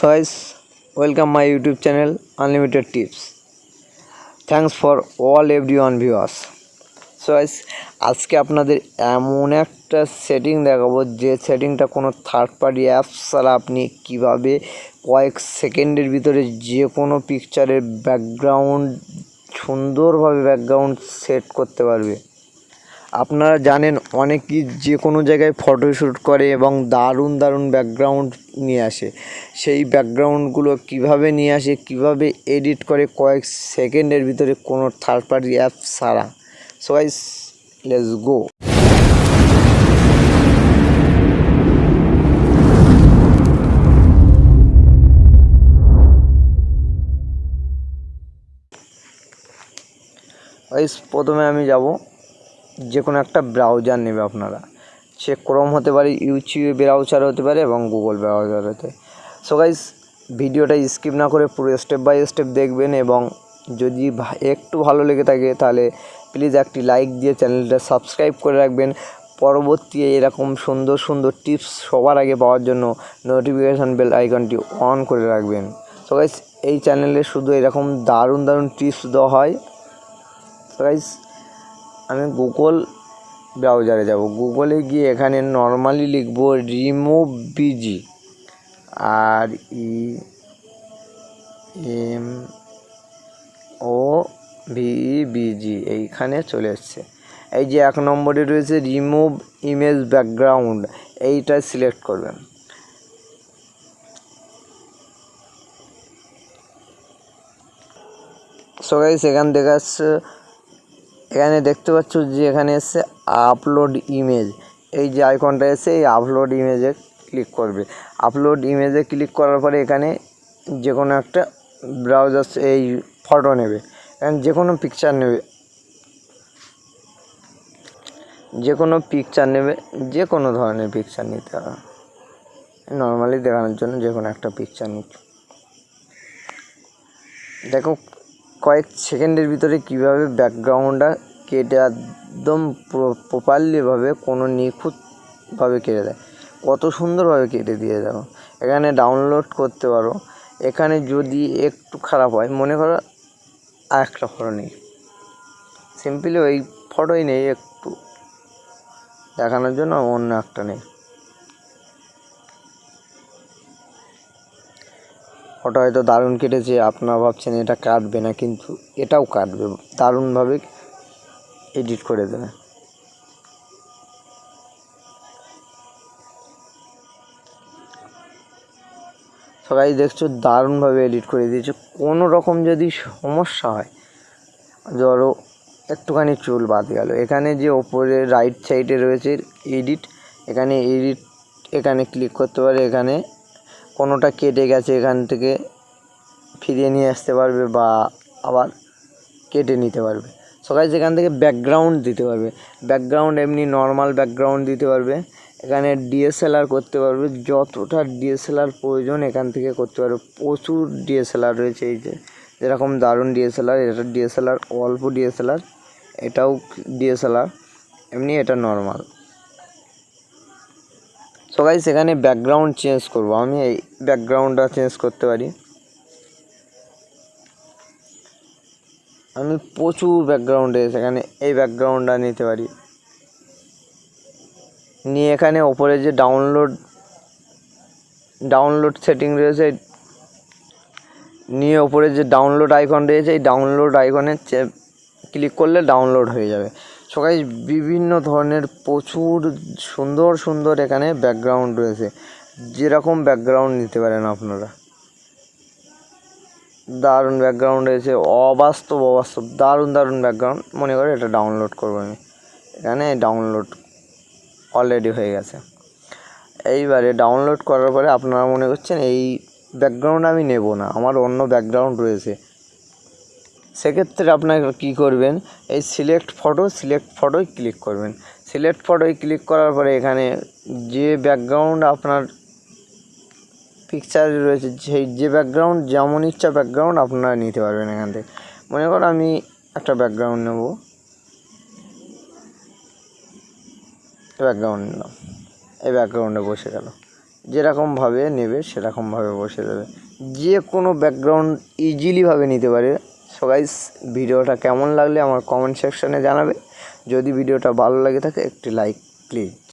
So welcome my YouTube channel unlimited tips Tips. For all everyone. So guys, আজকে আপনাদের এমন একটা setting দেখাবো যে সেটিংটা কোনো থার্ড পার্টি অ্যাপস ছাড়া আপনি কীভাবে কয়েক সেকেন্ডের ভিতরে যে কোনো পিকচারের ব্যাকগ্রাউন্ড সুন্দরভাবে ব্যাকগ্রাউন্ড সেট করতে পারবে আপনারা জানেন অনেকেই যে কোনো জায়গায় ফটোশ্যুট করে এবং দারুণ দারুণ ব্যাকগ্রাউন্ড নিয়ে আসে। সেই ব্যাকগ্রাউন্ডগুলো কীভাবে নিয়ে আসে, কীভাবে এডিট করে কয়েক সেকেন্ডের ভিতরে কোনো থার্ড পার্টি অ্যাপ ছাড়া। সো গাইস লেটস গো প্রথমে আমি যাব। যে কোনো একটা ব্রাউজার নেবে আপনারা। সে ক্রোম হতে পারে ইউটিউব ব্রাউজার হতে পারে এবং গুগল ব্রাউজার হতে। সো গাইস ভিডিওটা স্কিপ না করে পুরো স্টেপ বাই স্টেপ দেখবেন এবং যদি একটু ভালো লেগে থাকে তাহলে প্লিজ একটি লাইক দিয়ে চ্যানেলটা সাবস্ক্রাইব করে রাখবেন। পরবর্তী এরকম সুন্দর সুন্দর টিপস সবার আগে পাওয়ার জন্য নোটিফিকেশান বেল আইকনটি অন করে রাখবেন। সো গাইস এই চ্যানেলে শুধু এরকম দারুণ দারুণ টিপস দেওয়া হয়। সো গাইস আমি গুগল ব্রাউজারে যাব। গুগলে গিয়ে এখানে নর্মালি লিখব remove BG R E M O V BG এইখানে চলে এসছে। এই যে এক নম্বরে রয়েছে রিমুভ ইমেজ ব্যাকগ্রাউন্ড এইটা সিলেক্ট করবেন। সবাই সেখান থেকে আসছে এখানে দেখতে পাচ্ছ যে এখানে এসছে আপলোড ইমেজ এই যে আইকনটা এসে এই আপলোড ইমেজে ক্লিক করবে। আপলোড ইমেজে ক্লিক করার পরে এখানে যে কোনো একটা ব্রাউজার এই ফটো নেবে। এখানে যে কোনো পিকচার নেবে। যে কোনো পিকচার নেবে যে কোনো ধরনের পিকচার নিতে হবে। নর্মালি দেখানোর জন্য যে কোনো একটা পিকচার নিচ্ছি দেখো, কয়েক সেকেন্ডের ভিতরে কীভাবে ব্যাকগ্রাউন্ডটা কেটে একদম প্রপারলিভাবে কোনো নিখুঁতভাবে কেটে দেয়। কত সুন্দরভাবে কেটে দিয়ে দেখো এখানে ডাউনলোড করতে পারো। এখানে যদি একটু খারাপ হয়, মনে করো আর একটা ফটো নেই। সিম্পলি ওই ফটোই নেই একটু। দেখানোর জন্য অন্য একটা নেই। ফটো হয়তো দারুণ কেটেছে, আপনারা ভাবছেন এটা কাটবে না, কিন্তু এটাও কাটবে। দারুণভাবে এডিট করে দেবে। সবাই দেখছ, দারুণভাবে এডিট করে দিয়েছে। কোনো রকম যদি সমস্যা হয়, ধরো, একটুখানি চুল বাদ গেল। এখানে যে ওপরে রাইট সাইডে রয়েছে এডিট এখানে এডিট এখানে ক্লিক করতে পারে, এখানে কোনোটা কেটে গেছে, এখান থেকে ফিরিয়ে নিয়ে আসতে পারবে বা আবার কেটে নিতে পারবে। সবাই যেখান থেকে ব্যাকগ্রাউন্ড দিতে পারবে। ব্যাকগ্রাউন্ড এমনি নর্মাল ব্যাকগ্রাউন্ড দিতে পারবে। এখানে ডিএসএলআর করতে পারবে। যতটা ডিএসএলআর প্রয়োজন এখান থেকে করতে পারবে। প্রচুর ডিএসএলআর রয়েছে এই যে। যেরকম দারুণ ডিএসএলআর এটা ডিএসএলআর অল্প ডিএসএলআর এটাও ডিএসএলআর এমনি এটা নর্মাল সো গাইস এখানে ব্যাকগ্রাউন্ড চেঞ্জ করব। আমি এই ব্যাকগ্রাউন্ডটা চেঞ্জ করতে পারি। আমি প্রচুর ব্যাকগ্রাউন্ডে সেখানে এই ব্যাকগ্রাউন্ডটা নিতে পারি। নিয়ে এখানে ওপরে যে ডাউনলোড ডাউনলোড সেটিং রয়েছে, নিয়ে ওপরে যে ডাউনলোড আইকন রয়েছে, এই ডাউনলোড আইকনে ক্লিক করলে ডাউনলোড হয়ে যাবে। সবাই বিভিন্ন ধরনের প্রচুর সুন্দর সুন্দর এখানে ব্যাকগ্রাউন্ড রয়েছে। যেরকম ব্যাকগ্রাউন্ড নিতে পারেন আপনারা। দারুণ ব্যাকগ্রাউন্ড রয়েছে, অবাস্তব অবাস্তব, দারুণ দারুণ ব্যাকগ্রাউন্ড মনে করে এটা ডাউনলোড করব আমি। এখানে ডাউনলোড অলরেডি হয়ে গেছে। এইবারে ডাউনলোড করার পরে আপনারা মনে করছেন এই ব্যাকগ্রাউন্ড আমি নেব না, আমার অন্য ব্যাকগ্রাউন্ড রয়েছে। সেক্ষেত্রে আপনাকে কী করবেন, এই সিলেক্ট ফটো সিলেক্ট ফটোয় ক্লিক করবেন। সিলেক্ট ফটোয় ক্লিক করার পরে এখানে যে ব্যাকগ্রাউন্ড আপনার পিকচার রয়েছে, সেই যে ব্যাকগ্রাউন্ড যেমন ইচ্ছা ব্যাকগ্রাউন্ড আপনারা নিতে পারবেন এখান থেকে। মনে করো আমি একটা ব্যাকগ্রাউন্ড নেব। ব্যাকগ্রাউন্ড নিলাম। এই ব্যাকগ্রাউন্ডে বসে গেল। যেরকমভাবে নেবে সেরকমভাবে বসে দেবে যে কোনো ব্যাকগ্রাউন্ড ইজিলিভাবে নিতে পারে। সো ভিডিওটা কেমন লাগলে আমার কমেন্ট সেকশানে জানাবে। যদি ভিডিওটা ভালো লাগে থাকে, একটি লাইক প্লিজ